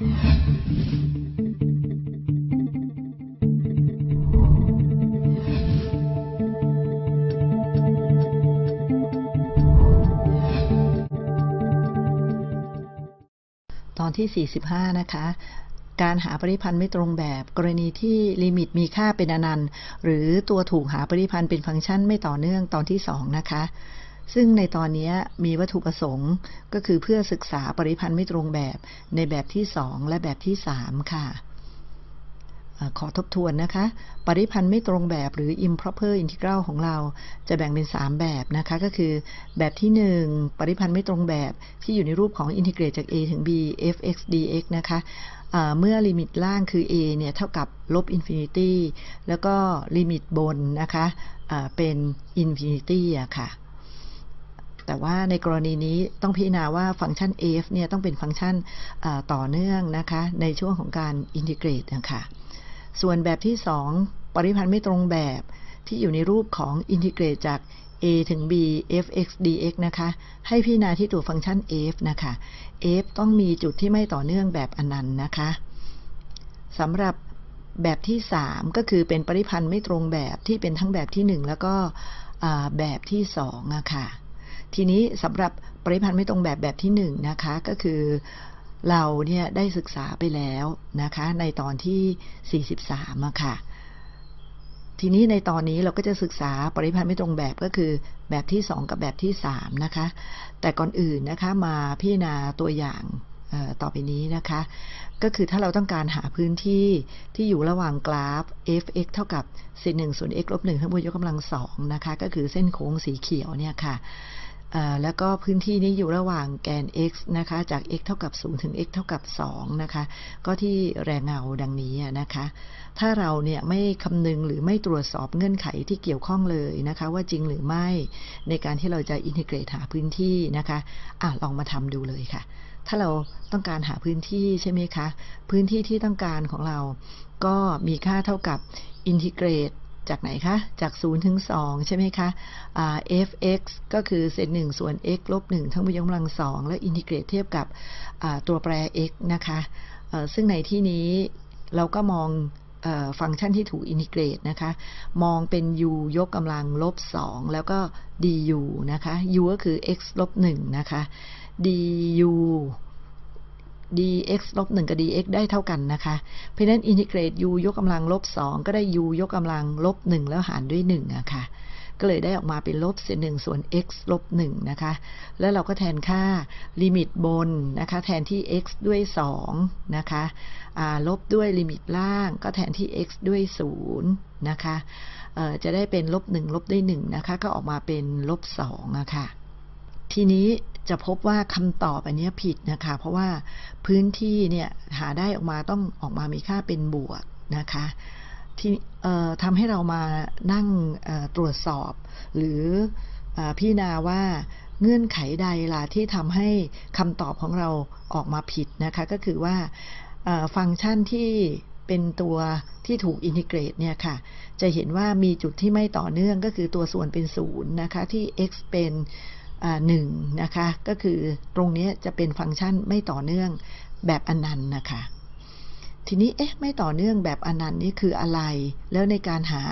ตอนที่ 45 นะคะการหาปริพันธ์ไม่ตรงแบบกรณีที่ลิมิตมีค่าเป็นอนันต์ หรือตัวถูกหาปริพันธ์เป็นฟังก์ชันไม่ต่อเนื่องตอนที่ 2 นะคะ ซึ่งในตอนนี้มีวัตถุประสงค์ก็คือเพื่อศึกษาปริพันธ์ไม่ตรงแบบในแบบที่ 2 และแบบที่ 3 ค่ะขอทบทวนนะคะ ปริพันธ์ไม่ตรงแบบหรือ improper integral ของเราจะแบ่งเป็น 3 แบบนะคะ ก็คือแบบที่ 1 ปริพันธ์ไม่ตรงแบบที่อยู่ในรูปของ integrate จาก a ถึง b f(x) dx นะคะเมื่อลิมิตล่างคือ a เนี่ยเท่ากับลบ infinity แล้วก็ลิมิตบนนะคะะเป็น infinity อะค่ะ แต่ว่าในกรณีนี้ต้องพิจารณาว่าฟังก์ชัน f เนี่ยต้องเป็นฟังก์ชันต่อเนื่องนะคะในช่วงของการ integrate นะคะส่วนแบบที่ 2 ปริพันธ์ไม่ตรงแบบที่อยู่ในรูปของ integrate จาก a ถึง b f(x) dx นะคะ ให้พิจารณาที่ตัวฟังก์ชัน f นะคะ f ต้องมีจุดที่ไม่ต่อเนื่องแบบอนันต์นะคะสำหรับแบบที่ 3 ก็คือเป็นปริพันธ์ไม่ตรงแบบที่เป็นทั้งแบบที่ 1 แล้วก็แบบที่2อะค่ะ ทีนี้สำหรับปริพันธ์ไม่ตรงแบบแบบที่1นนะคะก็คือเราเนี่ยได้ศึกษาไปแล้วนะคะในตอนที่ 43อะค่ะทีนี้ในตอนนี้เราก็จะศึกษาปริพันธ์ไม่ตรงแบบก็คือแบบที่ 2 กับแบบที่ 3 นะคะ แต่ก่อนอื่นนะคะมาพิจารณาตัวอย่างต่อไปนี้นะคะ ก็คือถ้าเราต้องการหาพื้นที่ที่อยู่ระหว่างกราฟ f(x) เท่ากับเศษ1ส่วน x ลบ1ทั้งบนยกกำลัง2นะคะ ก็คือเส้นโค้งสีเขียวเนี่ยค่ะ แล้วก็พื้นที่นี้อยู่ระหว่างแกน x นะคะ จาก x เท่ากับ 0 ถึง x เท่ากับ 2 นะคะ ก็ที่แรงเงาดังนี้นะคะ ถ้าเราเนี่ยไม่คำนึงหรือไม่ตรวจสอบเงื่อนไขที่เกี่ยวข้องเลยนะคะ ว่าจริงหรือไม่ในการที่เราจะ integrate หาพื้นที่นะคะอะลองมาทำดูเลยค่ะ ถ้าเราต้องการหาพื้นที่ใช่ไหมคะ พื้นที่ที่ต้องการของเราก็มีค่าเท่ากับ integrate จากไหนคะ จาก 0 ถึง 2 ใช่ไหมคะ f(x) ก็คือเศษ1ส่วน x ลบ1ทั้งหมดยกกำลัง2แล้ว integrate เทียบกับตัวแปร x นะคะซึ่งในที่นี้เราก็มองฟังก์ชันที่ถูก integrate นะคะ มองเป็น u ยกกำลังลบ 2 แล้วก็ du นะคะ u ก็คือ x ลบ1นะคะ du dx ลบ1กับ dx ได้เท่ากันนะคะ เพราะนั้นอินทิเกรต u ยกกำลังลบ2ก็ได้ u ยกกำลังลบ1แล้วหารด้วย1อะคะ่ะก็เลยได้ออกมาเป็นลบเศษหนึ่งส่วน x ลบ1นะคะ แล้วเราก็แทนค่าลิมิตบนนะคะ แทนที่ x ด้วย2นะคะลบด้วยลิมิตล่าง ก็แทนที่ x ด้วย0นะคะจะได้เป็นลบ1ลบด้วย1นะคะ ก็ออกมาเป็นลบ2อะค่ะ ทีนี้จะพบว่าคำตอบอันนี้ผิดนะคะ เพราะว่าพื้นที่เนี่ยหาได้ออกมาต้องออกมามีค่าเป็นบวกนะคะที่ทำให้เรามานั่งตรวจสอบ หรือพิจารณาว่าเงื่อนไขใดล่ะที่ทำให้คำตอบของเราออกมาผิดนะคะ ก็คือว่าฟังก์ชันที่เป็นตัวที่ถูกอินทิเกรตเนี่ยค่ะ จะเห็นว่ามีจุดที่ไม่ต่อเนื่องก็คือตัวส่วนเป็นศูนย์นะคะ ที่ x เป็น หนึ่งนะคะก็คือตรงนี้จะเป็นฟังก์ชันไม่ต่อเนื่องแบบอนันต์นะคะทีนี้เอ๊ะไม่ต่อเนื่องแบบอนันต์นี่คืออะไร แล้วในการหา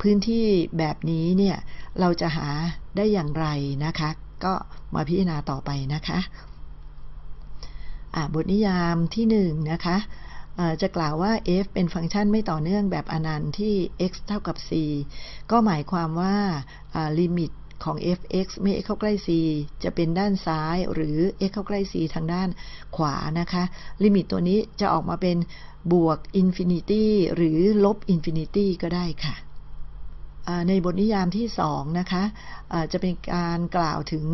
พื้นที่แบบนี้เนี่ยเราจะหาได้อย่างไรนะคะ ก็มาพิจารณาต่อไปนะคะบทนิยามที่1นนะคะจะกล่าวว่า f เป็นฟังก์ชันไม่ต่อเนื่องแบบอนันต์ที่ x เท่ากับ c ก็หมายความว่าลิมิต ของ f(x) เมื่อ x เข้าใกล้ c จะเป็นด้านซ้าย หรือ x เข้าใกล้ c ทางด้านขวานะคะ ลิมิตตัวนี้จะออกมาเป็นบวก infinity หรือลบ infinity ก็ได้ค่ะในบทนิยามที่2นะคะะจะเป็นการกล่าวถึง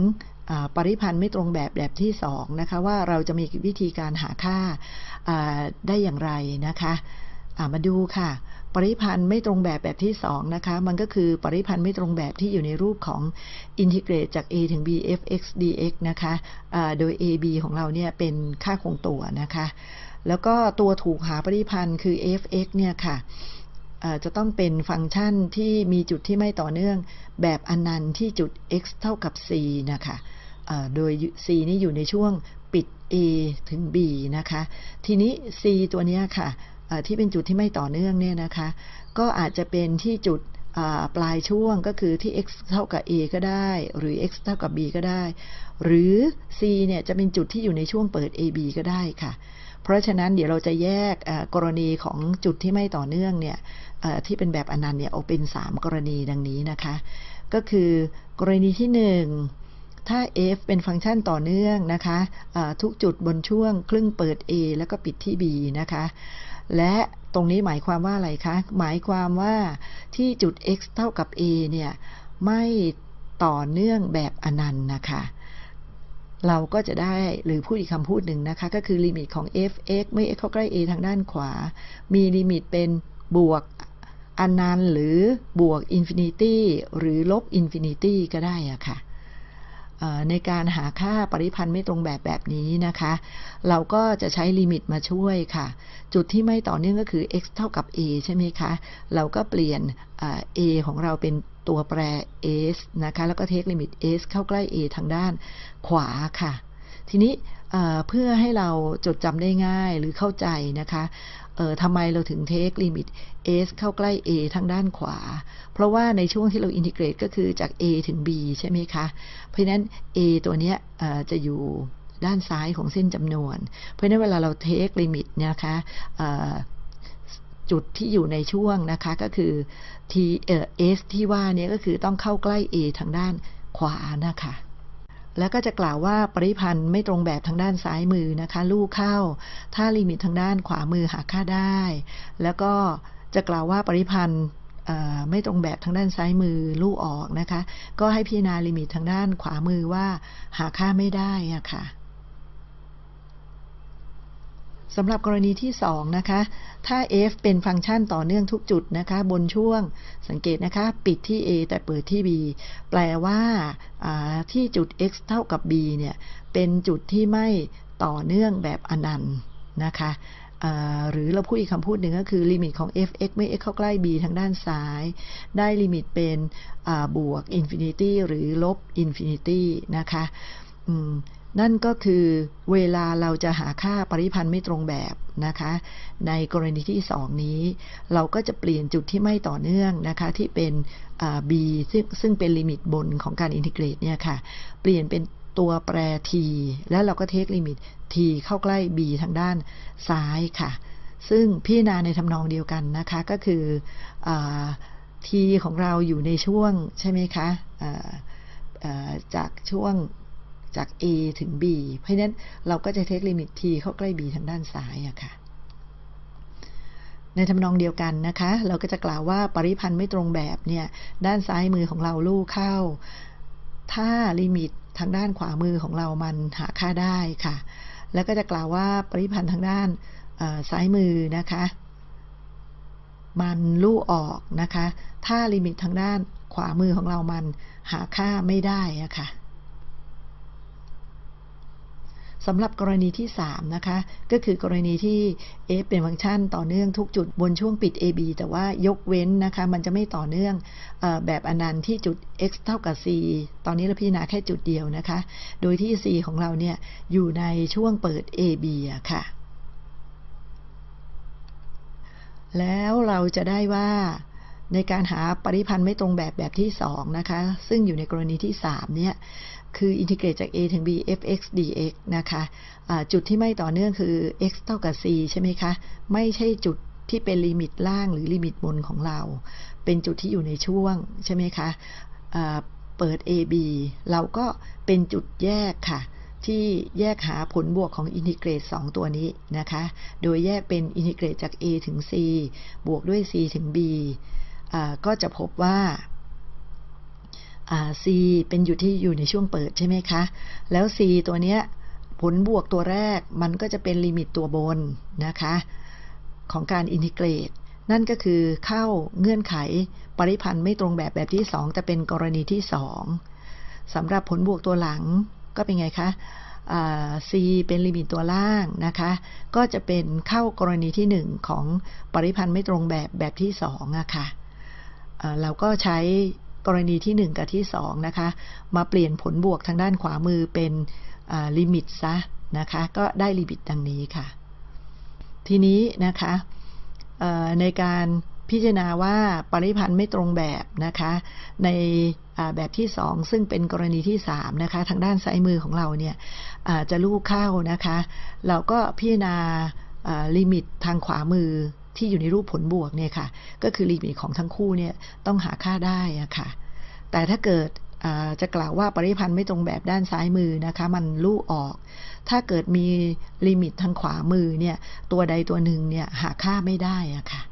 ปริพันธ์ไม่ตรงแบบแบบที่2นะคะว่าเราจะมีวิธีการหาค่าได้อย่างไรนะคะมาดูค่ะ ปริพันธ์ไม่ตรงแบบแบบที่2นะคะ มันก็คือปริพันธ์ไม่ตรงแบบที่อยู่ในรูปของ integrate จาก a ถึง b f x dx นะคะะโดย a b ของเราเนี่ยเป็นค่าคงตัวนะคะ แล้วก็ตัวถูกหาปริพันธ์คือ f x เนี่ยค่ะจะต้องเป็นฟังก์ชันที่มีจุดที่ไม่ต่อเนื่องแบบอนันต์ที่จุด x เท่ากับ c นะคะโดย c นี่อยู่ในช่วงปิด A ถึง B นะคะ ทีนี้ C ตัวเนี้ยค่ะ ที่เป็นจุดที่ไม่ต่อเนื่องเนี่ยนะคะ ก็อาจจะเป็นที่จุดปลายช่วงก็คือที่ x เท่ากับ a ก็ได้ หรือ x เท่ากับ b ก็ได้ หรือ c เนี่ยจะเป็นจุดที่อยู่ในช่วงเปิด ab ก็ได้ค่ะ เพราะฉะนั้นเดี๋ยวเราจะแยกกรณีของจุดที่ไม่ต่อเนื่องเนี่ยที่เป็นแบบอนันต์เนี่ยออกเป็น 3 กรณีดังนี้นะคะ ก็คือกรณีที่ 1 ถ้า f เป็นฟังก์ชันต่อเนื่องนะคะะทุกจุดบนช่วงครึ่งเปิด a แล้วก็ปิดที่ b นะคะ และตรงนี้หมายความว่าอะไรคะ หมายความว่าที่จุด x เท่ากับ a เนี่ยไม่ต่อเนื่องแบบอนันต์นะคะ เราก็จะได้หรือพูดอีกคำพูดหนึ่งนะคะ ก็คือลิมิตของ f(x) เมื่อ x เข้าใกล้ a ทางด้านขวา มีลิมิตเป็นบวกอนันต์หรือบวก infinity หรือลบ infinity ก็ได้อะค่ะ ในการหาค่าปริพันธ์ไม่ตรงแบบแบบนี้นะคะ เราก็จะใช้ลิมิตมาช่วยค่ะ จุดที่ไม่ต่อเนื่องก็คือ x เท่ากับ a ใช่ไหมคะ เราก็เปลี่ยน a ของเราเป็นตัวแปร s นะคะ แล้วก็ take ลิมิต s เข้าใกล้ a ทางด้านขวาค่ะ ทีนี้เพื่อให้เราจดจำได้ง่ายหรือเข้าใจนะคะ เออทำไมเราถึง take ลิมิต s เข้าใกล้ a ทางด้านขวา เพราะว่าในช่วงที่เรา integrate ก็คือจาก a ถึง b ใช่ไหมคะ เพราะนั้น a ตัวเนี้ยจะอยู่ด้านซ้ายของเส้นจำนวน เพราะนั้นเวลาเราเทคลิมิตนะคะจุดที่อยู่ในช่วงนะคะก็คือ t เออ s ที่ว่านี้ก็คือต้องเข้าใกล้ a ทางด้านขวานะคะ แล้วก็จะกล่าวว่าปริพันธ์ไม่ตรงแบบทางด้านซ้ายมือนะคะลูกเข้า ถ้าลิมิตทางด้านขวามือหาค่าได้ แล้วก็จะกล่าวว่าปริพันธ์ไม่ตรงแบบทางด้านซ้ายมือลูกออกนะคะ ก็ให้พิจารณาลิมิตทางด้านขวามือว่าหาค่าไม่ได้อะค่ะ สำหรับกรณีที่ 2 นะคะ ถ้า f เป็นฟังก์ชันต่อเนื่องทุกจุดนะคะ บนช่วงสังเกตนะคะ ปิดที่ a แต่เปิดที่ b แปลว่าที่จุด x เท่ากับ b เนี่ย เป็นจุดที่ไม่ต่อเนื่องแบบอนันต์นะคะหรือเราพูดอีกคำพูดหนึ่งก็คือลิมิตของ f(x) เมื่อ x เข้าใกล้ b ทางด้านซ้าย ได้ลิมิตเป็นบวก infinity หรือลบ infinity นะคะ นั่นก็คือเวลาเราจะหาค่าปริพันธ์ไม่ตรงแบบนะคะ ในกรณีที่ 2 นี้ เราก็จะเปลี่ยนจุดที่ไม่ต่อเนื่องนะคะ ที่เป็น b ซึ่งซึ่งเป็นลิมิตบนของการ integrate เนี่ยค่ะ เปลี่ยนเป็นตัวแปร t แล้วเราก็ take ลิมิต t เข้าใกล้ b ทางด้านซ้ายค่ะ ซึ่งพิจารณาในทำนองเดียวกันนะคะก็คืออ t ของเราอยู่ในช่วงใช่ไหมคะจากช่วง จาก A ถึง B เพราะนั้นเราก็จะเทคลิมิต t เข้าใกล้ B ทางด้านซ้ายอะค่ะ ในทำนองเดียวกันนะคะ เราก็จะกล่าวว่าปริพันธ์ไม่ตรงแบบเนี่ย ด้านซ้ายมือของเราลู่เข้า ถ้าลิมิตทางด้านขวามือของเรามันหาค่าได้ค่ะ แล้วก็จะกล่าวว่าปริพันธ์ทางด้านซ้ายมือนะคะ มันลู่ออกนะคะ ถ้าลิมิตทางด้านขวามือของเรามันหาค่าไม่ได้อะค่ะ สำหรับกรณีที่ 3 นะคะ ก็คือกรณีที่ f เป็นฟังก์ชันต่อเนื่องทุกจุดบนช่วงปิด ab แต่ว่ายกเว้นนะคะ มันจะไม่ต่อเนื่องอแบบอนันต์ที่จุด x เท่ากับ c ตอนนี้เราพิจารณาแค่จุดเดียวนะคะ โดยที่ c ของเราเนี่ยอยู่ในช่วงเปิด ab ะค่ะ แล้วเราจะได้ว่าในการหาปริพันธ์ไม่ตรงแบบแบบที่ 2 นะคะ ซึ่งอยู่ในกรณีที่ 3 เนี่ย คือ integrate จาก a ถึง b f(x) dx นะคะะจุดที่ไม่ต่อเนื่องคือ x เท่ากับ c ใช่ไหมคะ ไม่ใช่จุดที่เป็นลิมิตล่างหรือลิมิตบนของเรา เป็นจุดที่อยู่ในช่วงใช่ไหมคะะเปิด ab เราก็เป็นจุดแยกค่ะ ที่แยกหาผลบวกของ integrate 2 ตัวนี้นะคะ โดยแยกเป็น integrate จาก a ถึง c บวกด้วย c ถึง b ก็จะพบว่า C เป็นอยู่ที่อยู่ในช่วงเปิดใช่ไหมคะ แล้ว C ตัวเนี้ยผลบวกตัวแรกมันก็จะเป็นลิมิตตัวบนนะคะ ของการ integrate นั่นก็คือเข้าเงื่อนไขปริพันธ์ไม่ตรงแบบแบบที่ 2 แต่เป็นกรณีที่ 2สำหรับผลบวกตัวหลังก็เป็นไงคะ C เป็นลิมิตตัวล่างนะคะ ก็จะเป็นเข้ากรณีที่ 1 ของปริพันธ์ไม่ตรงแบบแบบที่2อะคะ่ะเราก็ใช้ กรณีที่ 1 กับที่ 2 นะคะ มาเปลี่ยนผลบวกทางด้านขวามือเป็นลิมิตซะนะคะ ก็ได้ลิมิตดังนี้ค่ะ ทีนี้นะคะในการพิจารณาว่าปริพันธ์ไม่ตรงแบบนะคะ ในแบบที่ 2 ซึ่งเป็นกรณีที่ 3 นะคะ ทางด้านซ้ายมือของเราเนี่ยจะลู่เข้านะคะ เราก็พิจารณาลิมิตทางขวามือ ที่อยู่ในรูปผลบวกเนี่ยค่ะ ก็คือลิมิตของทั้งคู่เนี่ยต้องหาค่าได้อะค่ะ แต่ถ้าเกิดจะกล่าวว่าปริพันธ์ไม่ตรงแบบด้านซ้ายมือนะคะ มันลู่ออก ถ้าเกิดมีลิมิตทางขวามือเนี่ย ตัวใดตัวหนึ่งเนี่ยหาค่าไม่ได้อะค่ะ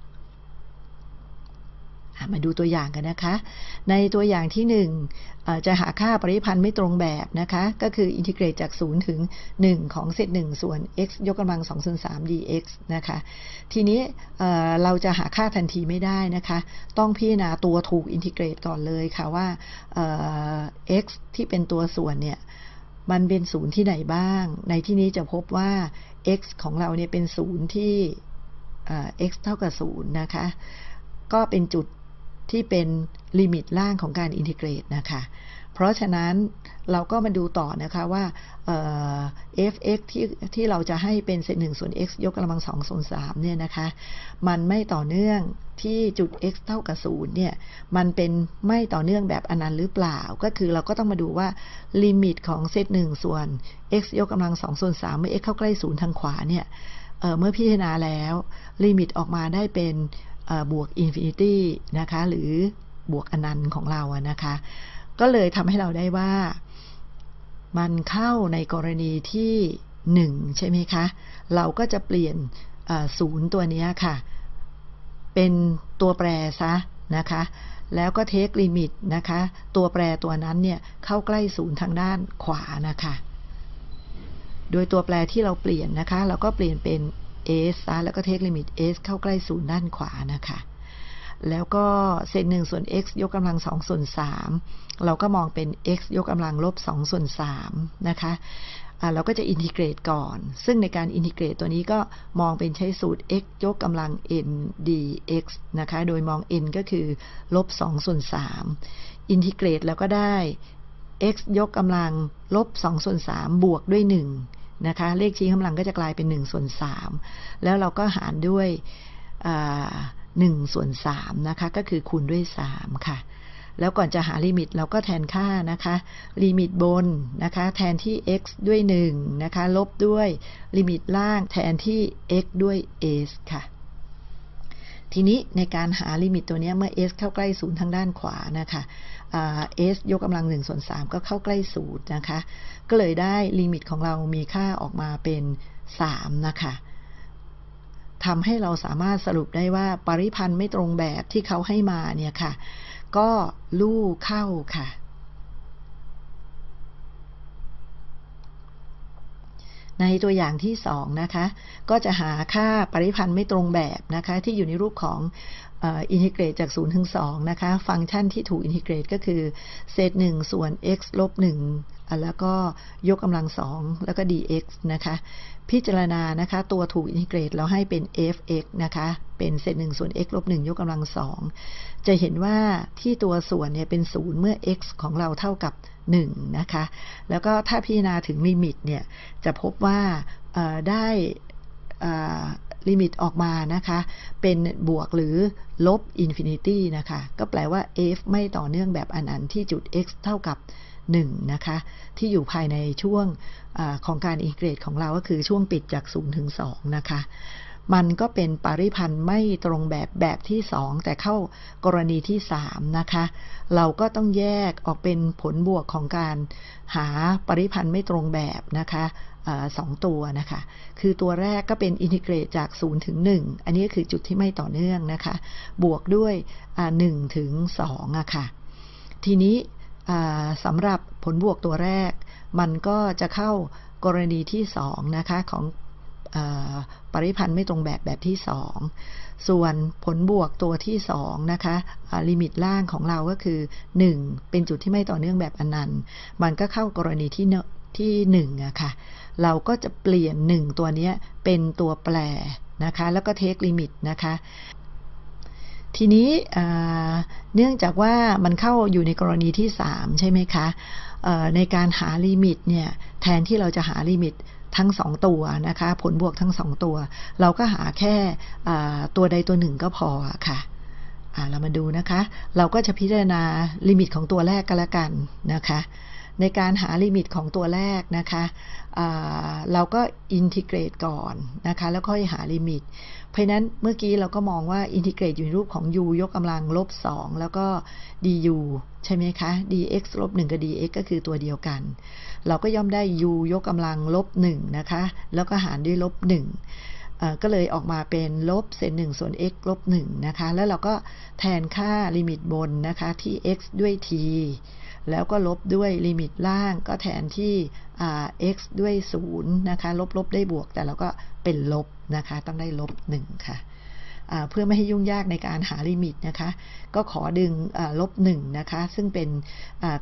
มาดูตัวอย่างกันนะคะ ในตัวอย่างที่ 1 จะหาค่าปริพันธ์ไม่ตรงแบบนะคะ ก็คือ integrate จาก 0 ถึง 1 ของเศษ1ส่วน x ยกกำลัง2ส่วน3 dx นะคะ ทีนี้เราจะหาค่าทันทีไม่ได้นะคะ ต้องพิจารณาตัวถูก integrate ก่อนเลยค่ะว่า x ที่เป็นตัวส่วนเนี่ยมันเป็นศูนย์ที่ไหนบ้าง ในที่นี้จะพบว่า x ของเราเนี่ยเป็นศูนย์ที่ x เท่ากับ0นะคะ ก็เป็นจุด ที่เป็นลิมิตล่างของการ integrate นะคะ เพราะฉะนั้นเราก็มาดูต่อนะคะว่า f(x) ที่ที่เราจะให้เป็นเศษหนึ่งส่วน x ยกกำลังสองส่วนสามเนี่ยนะคะ มันไม่ต่อเนื่องที่จุด x เท่ากับศูนย์เนี่ย มันเป็นไม่ต่อเนื่องแบบอนันต์หรือเปล่า ก็คือเราก็ต้องมาดูว่าลิมิตของเศษหนึ่งส่วน x ยกกำลังสองส่วนสามเมื่อ x เข้าใกล้ศูนย์ทางขวาเนี่ยเมื่อพิจารณาแล้วลิมิตออกมาได้เป็น บวก infinity นะคะหรือบวกอนันต์ของเราอะนะคะ ก็เลยทำให้เราได้ว่ามันเข้าในกรณีที่หนึ่งใช่ไหมคะ เราก็จะเปลี่ยนศูนย์ตัวนี้ค่ะ เป็นตัวแปรซะนะคะ แล้วก็เทคลิมิตนะคะ ตัวแปรตัวนั้นเนี่ยเข้าใกล้ศูนย์ทางด้านขวานะคะ โดยตัวแปรที่เราเปลี่ยนนะคะ เราก็เปลี่ยนเป็น s ซะแล้วก็เทคลิมิต s เข้าใกล้ศูนย์ด้านขวานะคะ แล้วก็เศษหนึ่งส่วน x ยกกำลังสองส่วนสามเราก็มองเป็น x ยกกำลังลบสองส่วนสามนะคะเราก็จะอินทิเกรตก่อน ซึ่งในการอินทิเกรตตัวนี้ก็มองเป็นใช้สูตร x ยกกำลัง n dx นะคะ โดยมอง n ก็คือลบ2ส่วน3อินทิเกรตแล้วก็ได้ x ยกกำลังลบ2ส่วน3บวกด้วย 1 นะคะ เลขชี้กำลังก็จะกลายเป็น1ส่วน3แล้วเราก็หารด้วย1ส่วน3นะคะ ก็คือคูณด้วย 3 ค่ะ แล้วก่อนจะหาลิมิตเราก็แทนค่านะคะ ลิมิตบนนะคะ แทนที่ x ด้วย 1 นะคะ ลบด้วยลิมิตล่างแทนที่ x ด้วย s ค่ะทีนี้ในการหาลิมิตตัวนี้เมื่อ s เข้าใกล้ศูนย์ทางด้านขวานะคะ s ยกกำลังหนึ่งส่วนสามก็เข้าใกล้ศูนย์นะคะ ก็เลยได้ลิมิตของเรามีค่าออกมาเป็นสามนะคะทำให้เราสามารถสรุปได้ว่าปริพันธ์ไม่ตรงแบบที่เขาให้มาเนี่ยค่ะ ก็ลู่เข้าค่ะในตัวอย่างที่สองนะคะ ก็จะหาค่าปริพันธ์ไม่ตรงแบบนะคะ ที่อยู่ในรูปของ อินทิเกรตจาก 0 ถึง 2 นะคะ ฟังก์ชันที่ถูกอินทิเกรตก็คือ เศษ 1 ส่วน x ลบ 1 แล้วก็ยกกำลัง 2 แล้วก็ dx นะคะ พิจารณานะคะ ตัวถูก integrate เราให้เป็น f(x) นะคะ เป็นเศษ 1 ส่วน x ลบ 1 ยกกำลัง 2 จะเห็นว่าที่ตัวส่วนเนี่ยเป็น 0 เมื่อ x ของเราเท่ากับ 1 นะคะ แล้วก็ถ้าพิจารณาถึงลิมิตเนี่ย จะพบว่าได้ ลิมิตออกมานะคะ เป็นบวกหรือลบ infinity นะคะ ก็แปลว่า f ไม่ต่อเนื่องแบบอนันต์ที่จุด x เท่ากับ 1 นะคะ ที่อยู่ภายในช่วงอของการอินเกรตของเราก็คือช่วงปิดจาก 0 ถึง 2 นะคะ มันก็เป็นปริพันธ์ไม่ตรงแบบแบบที่2แต่เข้ากรณีที่3นะคะ เราก็ต้องแยกออกเป็นผลบวกของการหาปริพันธ์ไม่ตรงแบบนะคะสองตัวนะคะ คือตัวแรกก็เป็นอินทิเกรตจาก 0 ถึง 1 อันนี้คือจุดที่ไม่ต่อเนื่องนะคะ บวกด้วย 1 ถึง2อะค่ะ ทีนี้สำหรับผลบวกตัวแรก มันก็จะเข้ากรณีที่2นะคะของ ปริพันธ์ไม่ตรงแบบแบบที่ 2 ส่วนผลบวกตัวที่2นะคะลิมิตล่างของเราก็คือ 1 เป็นจุดที่ไม่ต่อเนื่องแบบอนันต์มันก็เข้ากรณีที่ที่1อะค่ะเราก็จะเปลี่ยน 1 ตัวนี้เป็นตัวแปรนะคะ แล้วก็ take ลิมิตนะคะทีนี้เนื่องจากว่ามันเข้าอยู่ในกรณีที่ 3 ใช่ไหมคะในการหาลิมิตเนี่ยแทนที่เราจะหาลิมิต ทั้งสองตัวนะคะ ผลบวกทั้งสองตัว เราก็หาแค่ตัวใดตัวหนึ่งก็พอค่ะเรามาดูนะคะ เราก็จะพิจารณาลิมิตของตัวแรกกันละกันนะคะ ในการหาลิมิตของตัวแรกนะคะเราก็ integrate ก่อนนะคะแล้วค่อยหาลิมิต เพราะนั้นเมื่อกี้เราก็มองว่า integrate อยู่ในรูปของ u ยกกำลังลบ 2 แล้วก็ du ใช่ไหมคะ dx ลบ1กับ dx ก็คือตัวเดียวกัน เราก็ย่อมได้ u ยกกำลังลบ1นะคะแล้วก็หารด้วยลบ1ก็เลยออกมาเป็นลบเศษหนึ่งส่วน x ลบ1นะคะแล้วเราก็แทนค่าลิมิตบนนะคะที่ x ด้วย t แล้วก็ลบด้วยลิมิตล่างก็แทนที่ x ด้วย 0 นะคะ ลบลบได้บวก แต่เราก็เป็นลบนะคะ ต้องได้ลบ 1 ค่ะเพื่อไม่ให้ยุ่งยากในการหาลิมิตนะคะ ก็ขอดึงลบ1นะคะ ซึ่งเป็น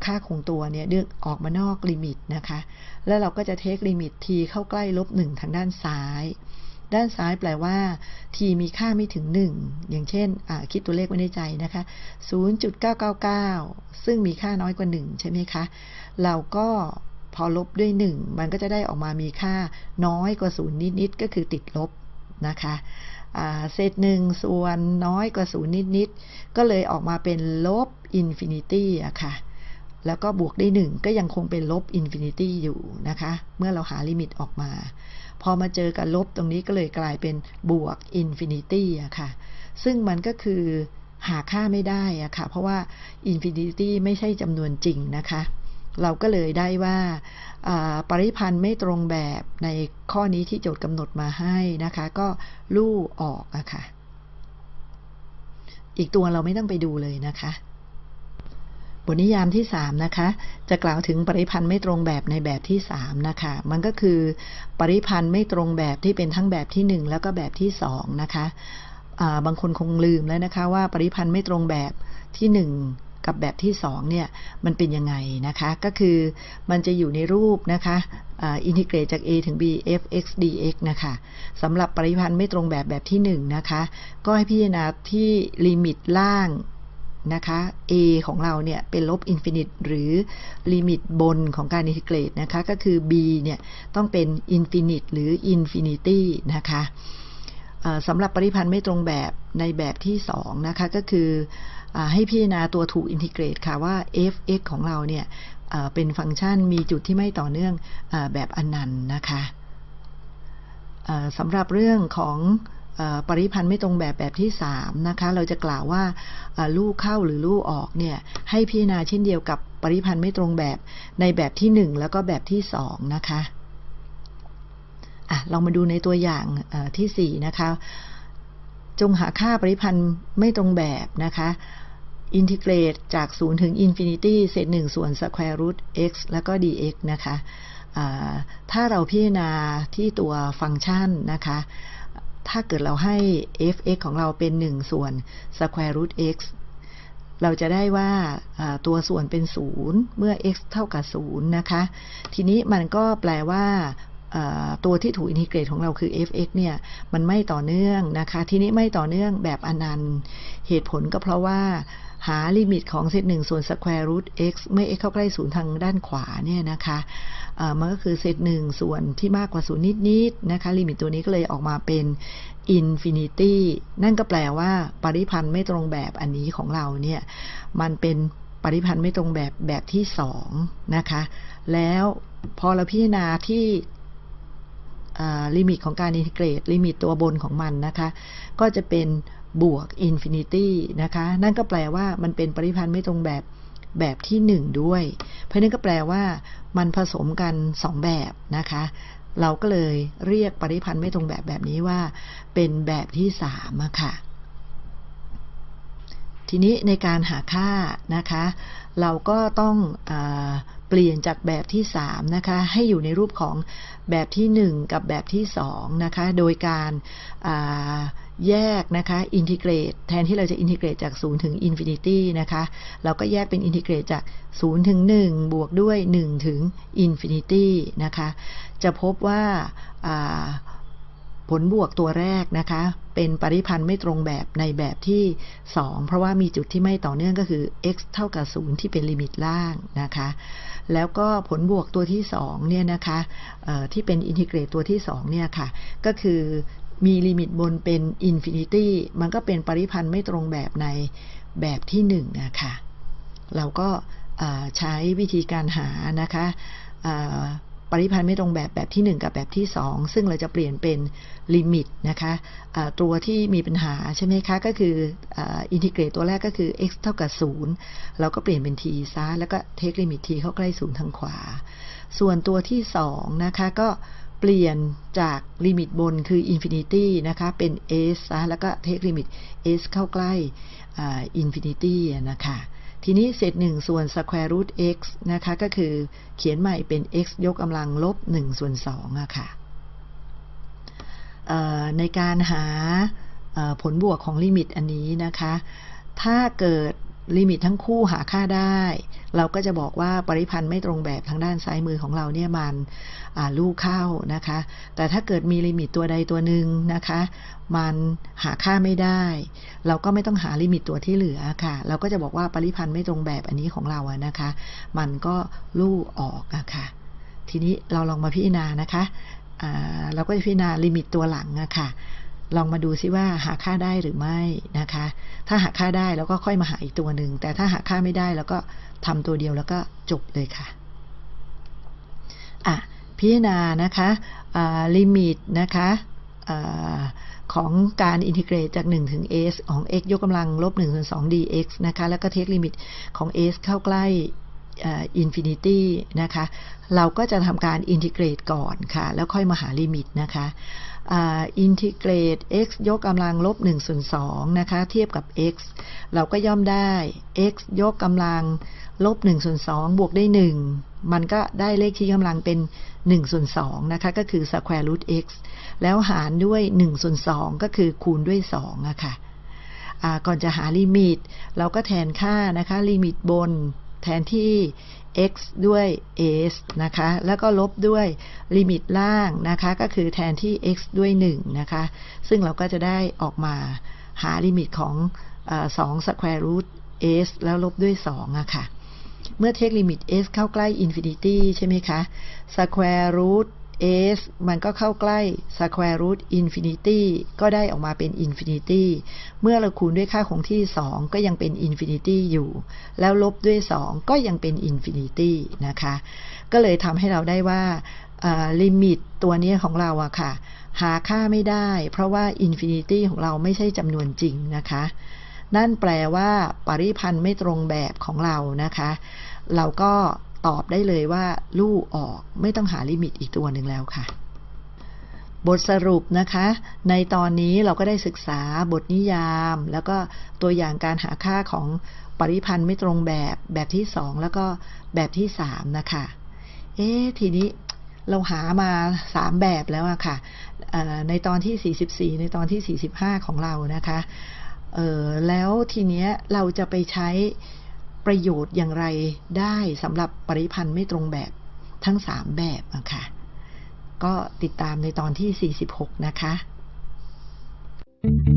ค่าคงตัวเนี่ยดึงออกมานอกลิมิตนะคะ แล้วเราก็จะเทคลิมิต t เข้าใกล้ลบ1ทางด้านซ้าย ด้านซ้ายแปลว่า t มีค่าไม่ถึง 1 อย่างเช่นคิดตัวเลขไว้ในใจนะคะ 0.999 ซึ่งมีค่าน้อยกว่า 1 ใช่ไหมคะ เราก็พอลบด้วย 1 มันก็จะได้ออกมามีค่าน้อยกว่า 0 นิดๆ ก็คือติดลบนะคะเศษหนึ่งส่วนน้อยกว่า 0 นิดๆ ก็เลยออกมาเป็นลบ infinity อะค่ะ แล้วก็บวกได้ 1 ก็ยังคงเป็นลบ infinity อยู่นะคะ เมื่อเราหาลิมิตออกมา พอมาเจอกับลบตรงนี้ก็เลยกลายเป็นบวก infinity อะค่ะ ซึ่งมันก็คือหาค่าไม่ได้อะค่ะ เพราะว่า infinity ไม่ใช่จำนวนจริงนะคะ เราก็เลยได้ว่าปริพันธ์ไม่ตรงแบบในข้อนี้ที่โจทย์กำหนดมาให้นะคะ ก็ลู่ออกอะค่ะ อีกตัวเราไม่ต้องไปดูเลยนะคะ บทนิยามที่3นะคะ จะกล่าวถึงปริพันธ์ไม่ตรงแบบในแบบที่3นะคะ มันก็คือปริพันธ์ไม่ตรงแบบที่เป็นทั้งแบบที่1แล้วก็แบบที่2นะคะบางคนคงลืมแล้วนะคะว่าปริพันธ์ไม่ตรงแบบที่1กับแบบที่2เนี่ยมันเป็นยังไงนะคะ ก็คือมันจะอยู่ในรูปนะคะอินทิเกรตจาก a ถึง b f x dx นะคะสำหรับปริพันธ์ไม่ตรงแบบแบบที่1นะคะ ก็ให้พิจารณาที่ลิมิตล่าง นะคะ a ของเราเนี่ยเป็นลบ infinite หรือลิมิตบนของการ integrate นะคะ ก็คือ b เนี่ยต้องเป็น infinite หรือ infinity นะคะสำหรับปริพันธ์ไม่ตรงแบบในแบบที่ 2 นะคะ ก็คือให้พิจารณาตัวถูก integrate ค่ะว่า f(x) ของเราเนี่ยเป็นฟังก์ชันมีจุดที่ไม่ต่อเนื่องแบบอนันต์นะคะสำหรับเรื่องของ ปริพันธ์ไม่ตรงแบบแบบที่3นะคะเราจะกล่าวว่าลู่เข้าหรือลู่ออกเนี่ยให้พิจารณาเช่นเดียวกับปริพันธ์ไม่ตรงแบบในแบบที่ 1 แล้วก็แบบที่2นะคะอะลองมาดูในตัวอย่างที่4นะคะจงหาค่าปริพันธ์ไม่ตรงแบบนะคะ integrate จาก 0 ถึง infinity เศษ1ส่วน square root x แล้วก็ dx นะคะถ้าเราพิจารณาที่ตัวฟังก์ชันนะคะ ถ้าเกิดเราให้ f(x) ของเราเป็น 1 ส่วน square root x เราจะได้ว่าตัวส่วนเป็น 0 เมื่อ x เท่ากับ 0 นะคะ ทีนี้มันก็แปลว่าตัวที่ถูกอินทิเกรตของเราคือ f(x) เนี่ยมันไม่ต่อเนื่องนะคะ ทีนี้ไม่ต่อเนื่องแบบอนันต์ เหตุผลก็เพราะว่า หาลิมิตของเซตหนึ่งส่วน square root x เมื่อ x เข้าใกล้ศูนย์ทางด้านขวาเนี่ยนะคะมันก็คือเศษหนึ่งส่วนที่มากกว่าศูนย์นิดๆนะคะลิมิตตัวนี้ก็เลยออกมาเป็น infinity นั่นก็แปลว่า ปริพันธ์ไม่ตรงแบบอันนี้ของเราเนี่ยมันเป็นปริพันธ์ไม่ตรงแบบแบบที่สองนะคะแล้วพอเราพิจารณาที่ลิมิตของการ integrate ลิมิตตัวบนของมันนะคะ ก็จะเป็น บวก infinity นะคะ นั่นก็แปลว่ามันเป็นปริพันธ์ไม่ตรงแบบแบบที่ 1 ด้วย เพราะนั้นก็แปลว่ามันผสมกัน 2 แบบนะคะ เราก็เลยเรียกปริพันธ์ไม่ตรงแบบแบบนี้ว่า เป็นแบบที่3ค่ะ ทีนี้ในการหาค่านะคะ เราก็ต้องเปลี่ยนจากแบบที่3นะคะให้อยู่ในรูปของแบบที่ 1 กับแบบที่2นะคะโดยการแยกนะคะ integrate แทนที่เราจะ integrate จาก 0 ถึง infinity นะคะเราก็แยกเป็น integrate จาก 0 ถึง 1 บวกด้วย 1 ถึง infinity นะคะจะพบว่าผลบวกตัวแรกนะคะเป็นปริพันธ์ไม่ตรงแบบในแบบที่ 2 เพราะว่ามีจุดที่ไม่ต่อเนื่องก็คือ x เท่ากับ 0 ที่เป็นลิมิตล่างนะคะ แล้วก็ผลบวกตัวที่2เนี่ยนะคะที่เป็น integrate ตัวที่2เนี่ยค่ะ ก็คือมีลิมิตบนเป็น infinityมันก็เป็นปริพันธ์ไม่ตรงแบบในแบบที่1นะคะเราก็ใช้วิธีการหานะคะ ปริพันธ์ไม่ตรงแบบแบบที่ 1 กับแบบที่ 2 ซึ่งเราจะเปลี่ยนเป็นลิมิตนะคะตัวที่มีปัญหาใช่ไหมคะ ก็คือ integrate ตัวแรกก็คือ x เท่ากับ 0 เราก็เปลี่ยนเป็น t ซะแล้วก็ take ลิมิต t เข้าใกล้ 0 ทางขวา ส่วนตัวที่ 2 นะคะก็เปลี่ยนจากลิมิตบนคือ infinity นะคะเป็น s ซะแล้วก็ take ลิมิต s เข้าใกล้ infinity นะคะ ทีนี้เศษ1ส่วน square root x นะคะ ก็คือเขียนใหม่เป็น x ยกกำลังลบ1ส่วน2อะค่ะในการหาผลบวกของลิมิตอันนี้นะคะ ถ้าเกิด ลิมิตทั้งคู่หาค่าได้ เราก็จะบอกว่าปริพันธ์ไม่ตรงแบบทางด้านซ้ายมือของเราเนี่ยมันลู่เข้านะคะ แต่ถ้าเกิดมีลิมิตตัวใดตัวหนึ่งนะคะ มันหาค่าไม่ได้ เราก็ไม่ต้องหาลิมิตตัวที่เหลือค่ะ เราก็จะบอกว่าปริพันธ์ไม่ตรงแบบอันนี้ของเราอะนะคะ มันก็ลู่ออกอะค่ะ ทีนี้เราลองมาพิจารณานะคะเราก็จะพิจารณาลิมิตตัวหลังอะค่ะ ลองมาดูซิว่าหาค่าได้หรือไม่นะคะ ถ้าหาค่าได้แล้วก็ค่อยมาหาอีกตัวหนึ่ง แต่ถ้าหาค่าไม่ได้แล้วก็ทำตัวเดียวแล้วก็จบเลยค่ะ อะ พิจารณานะคะลิมิตนะคะของการ integrate จาก 1 ถึง s ของ x ยกกำลังลบ1ส่วน2 dx นะคะ แล้วก็ take ลิมิตของ s เข้าใกล้ infinity นะคะ เราก็จะทำการ integrate ก่อนค่ะ แล้วค่อยมาหาลิมิตนะคะอินทิเกรต x ยกกำลังลบ1ส่วน2นะคะ เทียบกับ x เราก็ย่อมได้ x ยกกำลังลบ1ส่วน2บวกได้ 1 มันก็ได้เลขชี้กำลังเป็น1ส่วน2นะคะ ก็คือ square root x แล้วหารด้วย1ส่วน2ก็คือคูณด้วย2อะค่ะก่อนจะหาลิมิต เราก็แทนค่านะคะ ลิมิตบน แทนที่ x ด้วย s นะคะ แล้วก็ลบด้วยลิมิตล่างนะคะ ก็คือแทนที่ x ด้วย 1 นะคะ ซึ่งเราก็จะได้ออกมาหาลิมิตของ2 square root s แล้วลบด้วย2อะค่ะ เมื่อเทคลิมิต s เข้าใกล้ infinity ใช่ไหมคะ square root s มันก็เข้าใกล้ square root infinity ก็ได้ออกมาเป็น infinity เมื่อเราคูณด้วยค่าคงที่ 2 ก็ยังเป็น infinity อยู่ แล้วลบด้วย 2 ก็ยังเป็น infinity นะคะ ก็เลยทำให้เราได้ว่าลิมิตตัวนี้ของเราอะค่ะ หาค่าไม่ได้ เพราะว่า infinity ของเราไม่ใช่จำนวนจริงนะคะ นั่นแปลว่าปริพันธ์ไม่ตรงแบบของเรานะคะ เราก็ ตอบได้เลยว่าลู่ออกไม่ต้องหาลิมิตอีกตัวหนึ่งแล้วค่ะ บทสรุปนะคะ ในตอนนี้เราก็ได้ศึกษาบทนิยาม แล้วก็ตัวอย่างการหาค่าของปริพันธ์ไม่ตรงแบบแบบที่สองแล้วก็แบบที่สามนะคะ เอ๊ทีนี้เราหามาสามแบบแล้วอะค่ะในตอนที่สี่สิบสี่ในตอนที่สี่สิบห้าของเรานะคะเออแล้วทีเนี้ยเราจะไปใช้ ประโยชน์อย่างไรได้สำหรับปริพันธ์ไม่ตรงแบบทั้งสามแบบอะค่ะ ก็ติดตามในตอนที่ 46 นะคะ thank you